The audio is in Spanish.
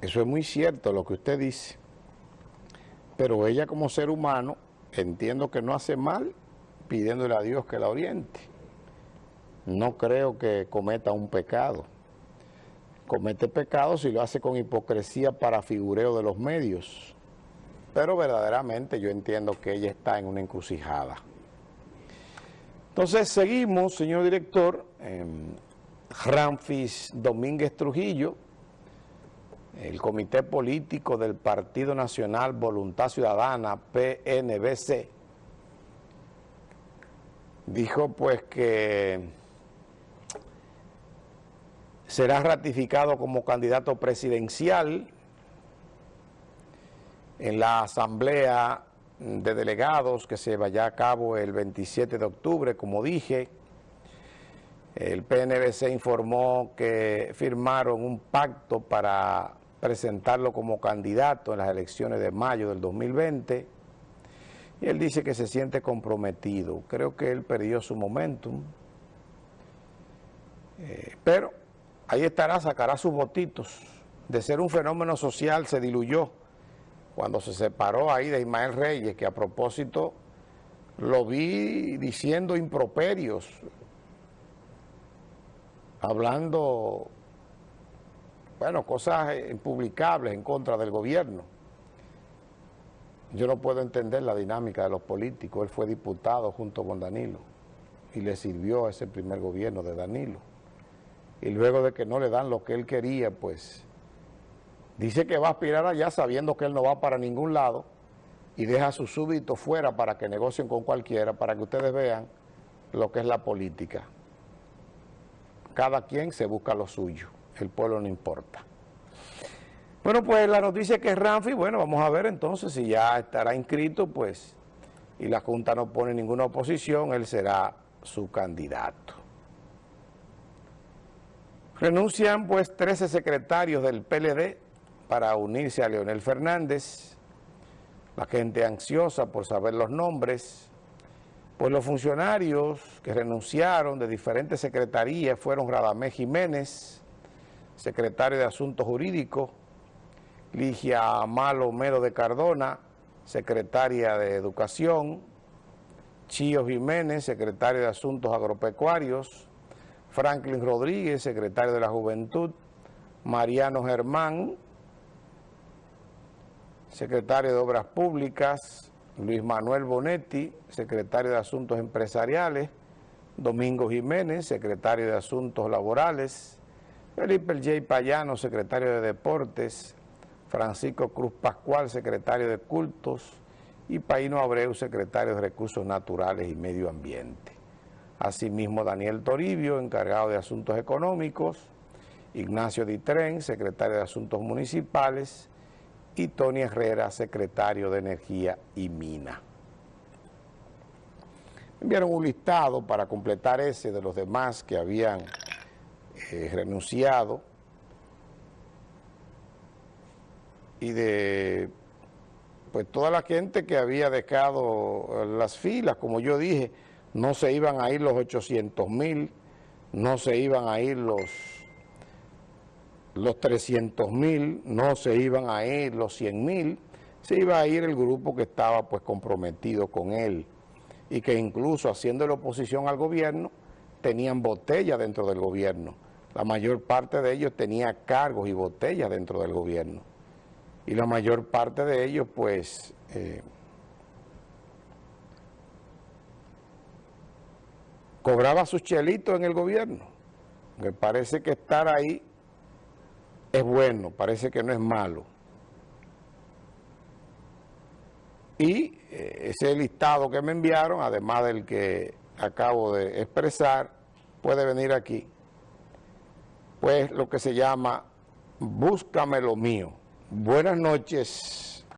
Eso es muy cierto lo que usted dice. Pero ella como ser humano, entiendo que no hace mal pidiéndole a Dios que la oriente. No creo que cometa un pecado. Comete pecado si lo hace con hipocresía para figureo de los medios. Pero verdaderamente yo entiendo que ella está en una encrucijada. Entonces seguimos, señor director, Ramfis Domínguez Trujillo, el Comité Político del Partido Nacional Voluntad Ciudadana, PNBC, dijo pues que será ratificado como candidato presidencial en la asamblea de delegados que se vaya a cabo el 27 de octubre, como dije. El PNBC informó que firmaron un pacto para presentarlo como candidato en las elecciones de mayo del 2020 y él dice que se siente comprometido. Creo que él perdió su momentum, eh, pero ahí estará, sacará sus votitos. De ser un fenómeno social se diluyó cuando se separó ahí de Ismael Reyes, que a propósito lo vi diciendo improperios, hablando, bueno, cosas impublicables en contra del gobierno. Yo no puedo entender la dinámica de los políticos. Él fue diputado junto con Danilo y le sirvió a ese primer gobierno de Danilo. Y luego de que no le dan lo que él quería, pues Dice que va a aspirar allá sabiendo que él no va para ningún lado y deja a sus súbditos fuera para que negocien con cualquiera, para que ustedes vean lo que es la política. Cada quien se busca lo suyo, el pueblo no importa. Bueno, pues la noticia es que Ramfi, bueno, vamos a ver entonces si ya estará inscrito, pues, y la Junta no pone ninguna oposición, él será su candidato. Renuncian, pues, 13 secretarios del PLD para unirse a Leonel Fernández, la gente ansiosa por saber los nombres, pues los funcionarios que renunciaron de diferentes secretarías fueron Radamés Jiménez, secretario de Asuntos Jurídicos, Ligia Malo Mero de Cardona, secretaria de Educación, Chío Jiménez, secretario de Asuntos Agropecuarios, Franklin Rodríguez, secretario de la Juventud, Mariano Germán, secretario de Obras Públicas, Luis Manuel Bonetti, secretario de Asuntos Empresariales, Domingo Jiménez, secretario de Asuntos Laborales, Felipe El J. Payano, secretario de Deportes, Francisco Cruz Pascual, secretario de Cultos, y Paino Abreu, secretario de Recursos Naturales y Medio Ambiente. Asimismo, Daniel Toribio, encargado de Asuntos Económicos, Ignacio Ditren, secretario de Asuntos Municipales, y Tony Herrera, secretario de Energía y Mina. Enviaron un listado para completar ese de los demás que habían eh, renunciado y de pues toda la gente que había dejado las filas, como yo dije, no se iban a ir los 800 mil, no se iban a ir los los 300 mil, no se iban a ir los 100 mil, se iba a ir el grupo que estaba pues comprometido con él y que incluso haciendo la oposición al gobierno tenían botellas dentro del gobierno. La mayor parte de ellos tenía cargos y botellas dentro del gobierno. Y la mayor parte de ellos pues... Eh, cobraba sus chelitos en el gobierno. Me parece que estar ahí es bueno, parece que no es malo. Y eh, ese listado que me enviaron, además del que acabo de expresar, puede venir aquí. Pues lo que se llama Búscame lo mío. Buenas noches.